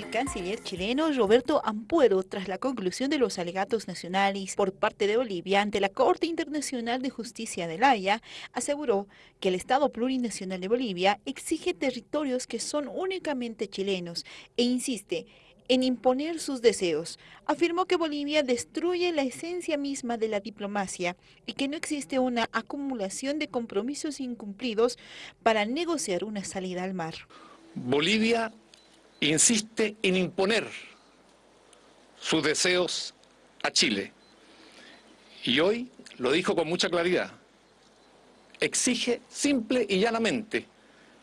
El canciller chileno Roberto Ampuero, tras la conclusión de los alegatos nacionales por parte de Bolivia ante la Corte Internacional de Justicia de La Haya, aseguró que el Estado plurinacional de Bolivia exige territorios que son únicamente chilenos e insiste en imponer sus deseos. Afirmó que Bolivia destruye la esencia misma de la diplomacia y que no existe una acumulación de compromisos incumplidos para negociar una salida al mar. Bolivia insiste en imponer sus deseos a Chile. Y hoy lo dijo con mucha claridad. Exige simple y llanamente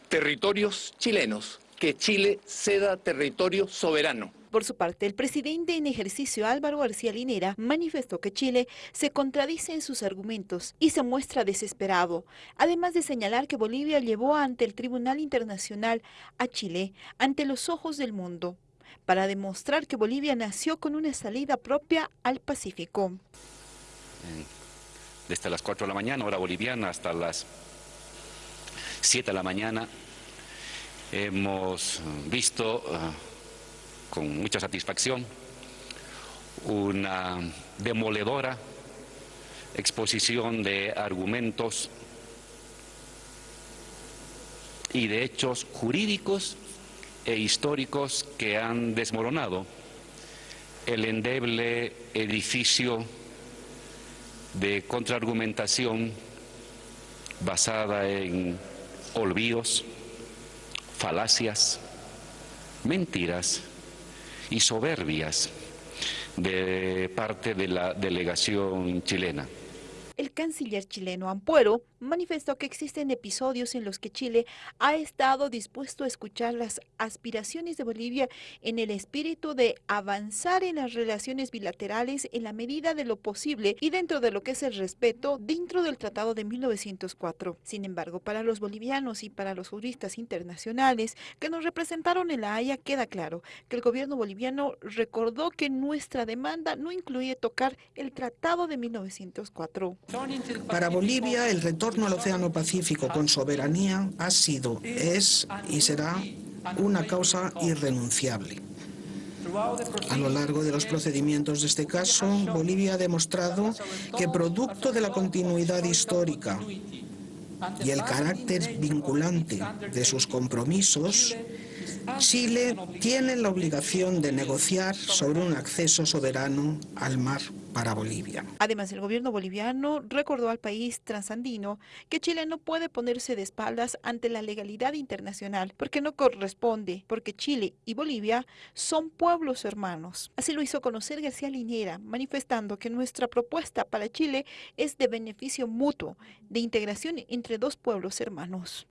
territorios chilenos, que Chile ceda territorio soberano. Por su parte, el presidente en ejercicio Álvaro García Linera manifestó que Chile se contradice en sus argumentos y se muestra desesperado, además de señalar que Bolivia llevó ante el Tribunal Internacional a Chile ante los ojos del mundo para demostrar que Bolivia nació con una salida propia al Pacífico. Desde las 4 de la mañana, hora boliviana, hasta las 7 de la mañana, hemos visto... Uh, con mucha satisfacción una demoledora exposición de argumentos y de hechos jurídicos e históricos que han desmoronado el endeble edificio de contraargumentación basada en olvidos, falacias, mentiras y soberbias de parte de la delegación chilena. Canciller chileno Ampuero manifestó que existen episodios en los que Chile ha estado dispuesto a escuchar las aspiraciones de Bolivia en el espíritu de avanzar en las relaciones bilaterales en la medida de lo posible y dentro de lo que es el respeto dentro del Tratado de 1904. Sin embargo, para los bolivianos y para los juristas internacionales que nos representaron en La Haya queda claro que el gobierno boliviano recordó que nuestra demanda no incluye tocar el Tratado de 1904. Para Bolivia, el retorno al Océano Pacífico con soberanía ha sido, es y será una causa irrenunciable. A lo largo de los procedimientos de este caso, Bolivia ha demostrado que producto de la continuidad histórica y el carácter vinculante de sus compromisos, Chile tiene la obligación de negociar sobre un acceso soberano al mar para Bolivia. Además, el gobierno boliviano recordó al país transandino que Chile no puede ponerse de espaldas ante la legalidad internacional porque no corresponde, porque Chile y Bolivia son pueblos hermanos. Así lo hizo conocer García Linera, manifestando que nuestra propuesta para Chile es de beneficio mutuo, de integración entre dos pueblos hermanos.